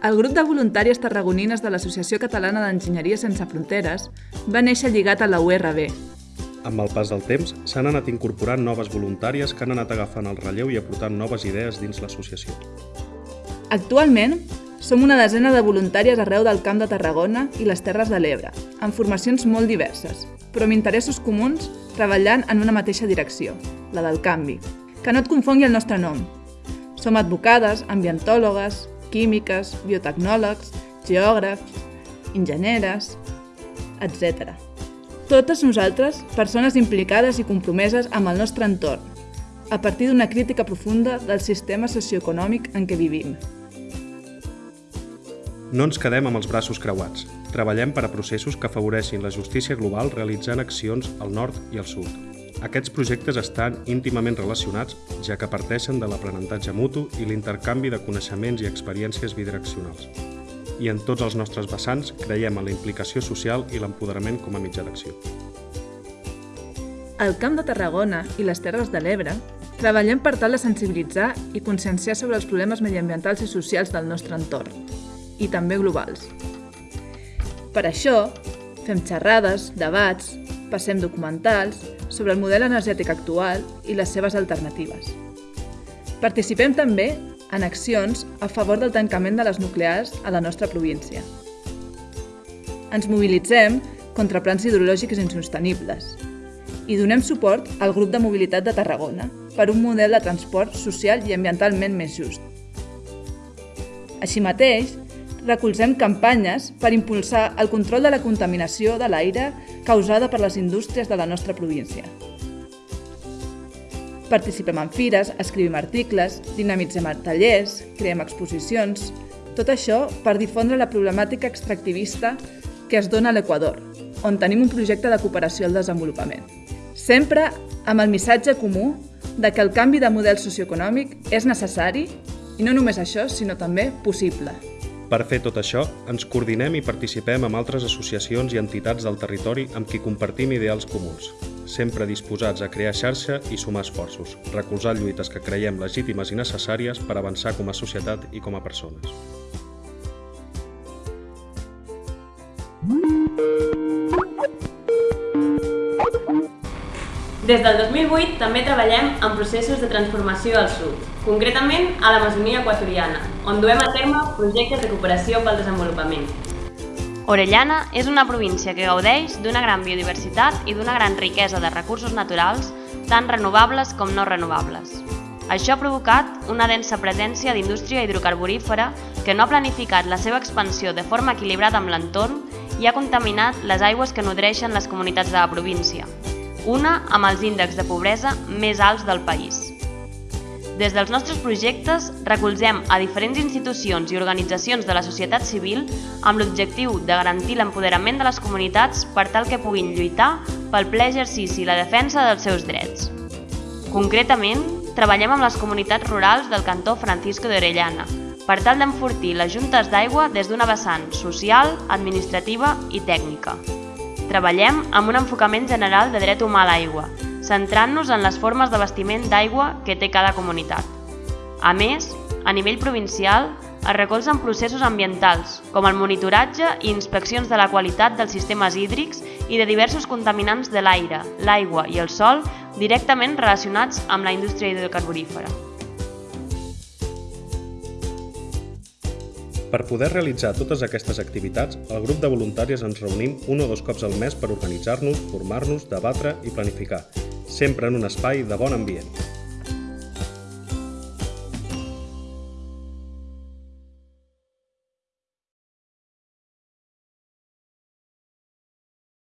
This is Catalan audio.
El grup de voluntàries tarragonines de l'Associació Catalana d'Enginyeria Sense Fronteres va néixer lligat a la URB. Amb el pas del temps, s'han anat incorporant noves voluntàries que han anat agafant el relleu i aportant noves idees dins l'associació. Actualment, som una desena de voluntàries arreu del Camp de Tarragona i les Terres de l'Ebre, amb formacions molt diverses, però amb interessos comuns treballant en una mateixa direcció, la del canvi. Que no et confongui el nostre nom. Som advocades, ambientòlogues, químiques, biotecnòlegs, geògrafs, enginyeres, etc. Totes nosaltres, persones implicades i compromeses amb el nostre entorn, a partir d'una crítica profunda del sistema socioeconòmic en què vivim. No ens quedem amb els braços creuats. Treballem per a processos que afavoreixin la justícia global realitzant accions al nord i al sud. Aquests projectes estan íntimament relacionats, ja que parteixen de l'aprenentatge mutu i l'intercanvi de coneixements i experiències bidireccionals. I en tots els nostres vessants creiem en la implicació social i l'empoderament com a mitjà d'acció. Al Camp de Tarragona i les Terres de l'Ebre treballem per tal de sensibilitzar i conscienciar sobre els problemes mediambientals i socials del nostre entorn, i també globals. Per això, fem xerrades, debats, passem documentals sobre el model energètic actual i les seves alternatives. Participem també en accions a favor del tancament de les nuclears a la nostra província. Ens mobilitzem contra plans hidrològics insostenibles i donem suport al grup de mobilitat de Tarragona per un model de transport social i ambientalment més just. Així mateix, recolzem campanyes per impulsar el control de la contaminació de l'aire causada per les indústries de la nostra província. Participem en fires, escrivim articles, dinamitzem tallers, creem exposicions... Tot això per difondre la problemàtica extractivista que es dona a l'Equador, on tenim un projecte de cooperació al desenvolupament. Sempre amb el missatge comú de que el canvi de model socioeconòmic és necessari i no només això, sinó també possible. Per fer tot això, ens coordinem i participem amb altres associacions i entitats del territori amb qui compartim ideals comuns, sempre disposats a crear xarxa i sumar esforços, recolzar lluites que creiem legítimes i necessàries per avançar com a societat i com a persones. Des del 2008 també treballem en processos de transformació al sud, concretament a l'Amazonia equatoriana, on duem a terme projectes de cooperació pel desenvolupament. Orellana és una província que gaudeix d'una gran biodiversitat i d'una gran riquesa de recursos naturals, tant renovables com no renovables. Això ha provocat una densa presència d'indústria hidrocarburífera que no ha planificat la seva expansió de forma equilibrada amb l'entorn i ha contaminat les aigües que nodreixen les comunitats de la província, una amb els índexs de pobresa més alts del país. Des dels nostres projectes recolzem a diferents institucions i organitzacions de la societat civil amb l'objectiu de garantir l'empoderament de les comunitats per tal que puguin lluitar pel ple exercici i la defensa dels seus drets. Concretament, treballem amb les comunitats rurals del cantó Francisco de Orellana per tal d'enfortir les juntes d'aigua des d'una vessant social, administrativa i tècnica. Treballem amb un enfocament general de dret humà a l'aigua, centrant-nos en les formes d'abastiment d'aigua que té cada comunitat. A més, a nivell provincial, es recolzen processos ambientals, com el monitoratge i inspeccions de la qualitat dels sistemes hídrics i de diversos contaminants de l'aire, l'aigua i el sol directament relacionats amb la indústria hidrocarburífera. Per poder realitzar totes aquestes activitats, el grup de voluntàries ens reunim un o dos cops al mes per organitzar-nos, formar-nos, debatre i planificar, sempre en un espai de bon ambient.